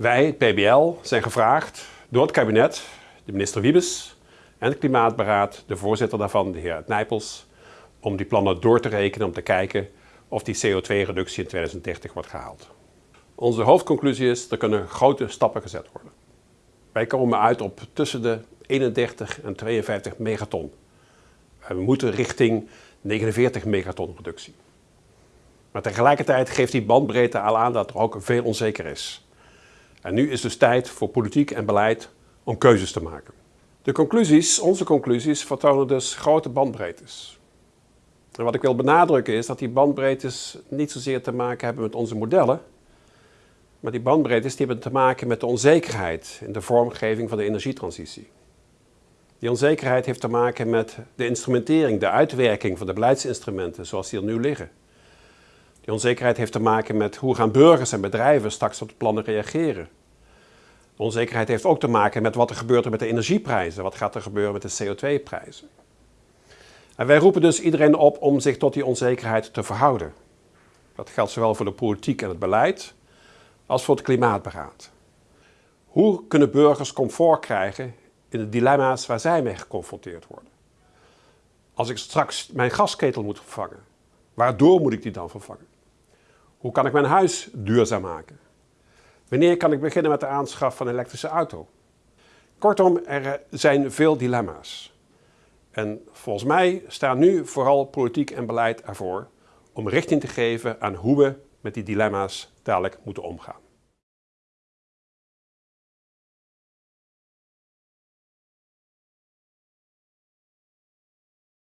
Wij, PBL, zijn gevraagd door het kabinet, de minister Wiebes en het Klimaatberaad, de voorzitter daarvan, de heer Nijpels, om die plannen door te rekenen om te kijken of die CO2-reductie in 2030 wordt gehaald. Onze hoofdconclusie is, er kunnen grote stappen gezet worden. Wij komen uit op tussen de 31 en 52 megaton. We moeten richting 49 megaton reductie. Maar tegelijkertijd geeft die bandbreedte al aan dat er ook veel onzeker is. En nu is dus tijd voor politiek en beleid om keuzes te maken. De conclusies, onze conclusies, vertonen dus grote bandbreedtes. En wat ik wil benadrukken is dat die bandbreedtes niet zozeer te maken hebben met onze modellen, maar die bandbreedtes die hebben te maken met de onzekerheid in de vormgeving van de energietransitie. Die onzekerheid heeft te maken met de instrumentering, de uitwerking van de beleidsinstrumenten zoals die er nu liggen. Die onzekerheid heeft te maken met hoe gaan burgers en bedrijven straks op de plannen reageren. De onzekerheid heeft ook te maken met wat er gebeurt met de energieprijzen, wat gaat er gebeuren met de CO2-prijzen. En wij roepen dus iedereen op om zich tot die onzekerheid te verhouden. Dat geldt zowel voor de politiek en het beleid als voor het klimaatberaad. Hoe kunnen burgers comfort krijgen in de dilemma's waar zij mee geconfronteerd worden? Als ik straks mijn gasketel moet vervangen, waardoor moet ik die dan vervangen? Hoe kan ik mijn huis duurzaam maken? Wanneer kan ik beginnen met de aanschaf van een elektrische auto? Kortom, er zijn veel dilemma's. En volgens mij staan nu vooral politiek en beleid ervoor om richting te geven aan hoe we met die dilemma's dadelijk moeten omgaan.